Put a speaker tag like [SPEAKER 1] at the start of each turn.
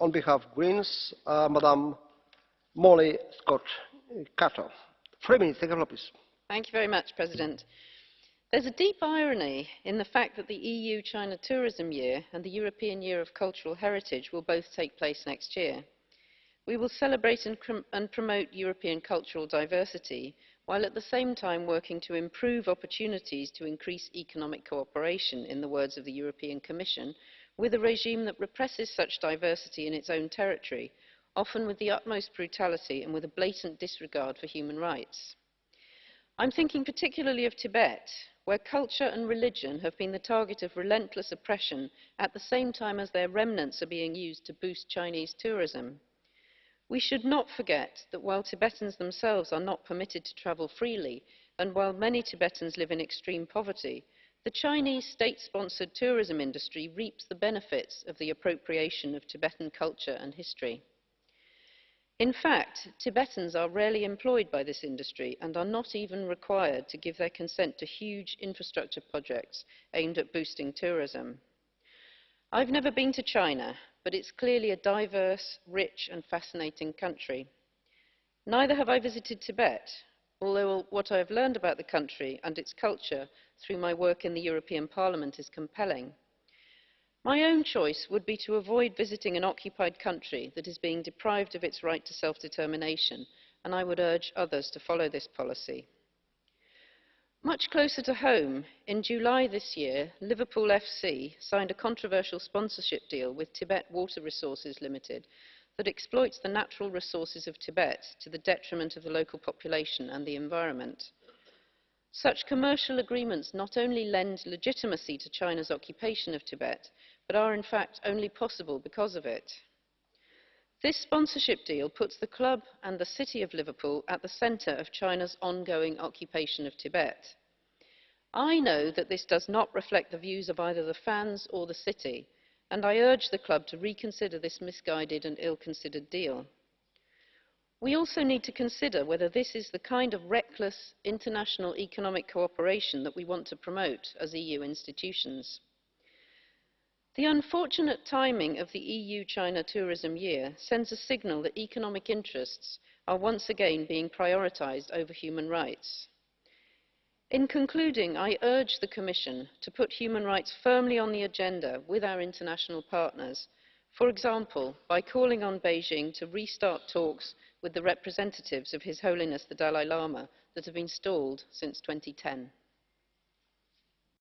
[SPEAKER 1] On behalf of Greens, uh, Madam Molly Scott Cato. Three minutes, take a please.
[SPEAKER 2] Thank you very much, President. There's a deep irony in the fact that the EU-China Tourism Year and the European Year of Cultural Heritage will both take place next year. We will celebrate and, and promote European cultural diversity while at the same time working to improve opportunities to increase economic cooperation, in the words of the European Commission, with a regime that represses such diversity in its own territory, often with the utmost brutality and with a blatant disregard for human rights. I'm thinking particularly of Tibet, where culture and religion have been the target of relentless oppression at the same time as their remnants are being used to boost Chinese tourism. We should not forget that while Tibetans themselves are not permitted to travel freely, and while many Tibetans live in extreme poverty, the Chinese state-sponsored tourism industry reaps the benefits of the appropriation of Tibetan culture and history. In fact, Tibetans are rarely employed by this industry and are not even required to give their consent to huge infrastructure projects aimed at boosting tourism. I've never been to China, but it's clearly a diverse, rich and fascinating country. Neither have I visited Tibet, although what I have learned about the country and its culture through my work in the European Parliament is compelling. My own choice would be to avoid visiting an occupied country that is being deprived of its right to self-determination, and I would urge others to follow this policy. Much closer to home, in July this year, Liverpool FC signed a controversial sponsorship deal with Tibet Water Resources Limited that exploits the natural resources of Tibet to the detriment of the local population and the environment. Such commercial agreements not only lend legitimacy to China's occupation of Tibet, but are in fact only possible because of it. This sponsorship deal puts the club and the city of Liverpool at the centre of China's ongoing occupation of Tibet. I know that this does not reflect the views of either the fans or the city, and I urge the club to reconsider this misguided and ill-considered deal. We also need to consider whether this is the kind of reckless international economic cooperation that we want to promote as EU institutions. The unfortunate timing of the EU-China tourism year sends a signal that economic interests are once again being prioritised over human rights. In concluding, I urge the Commission to put human rights firmly on the agenda with our international partners, for example, by calling on Beijing to restart talks with the representatives of His Holiness the Dalai Lama that have been stalled since 2010.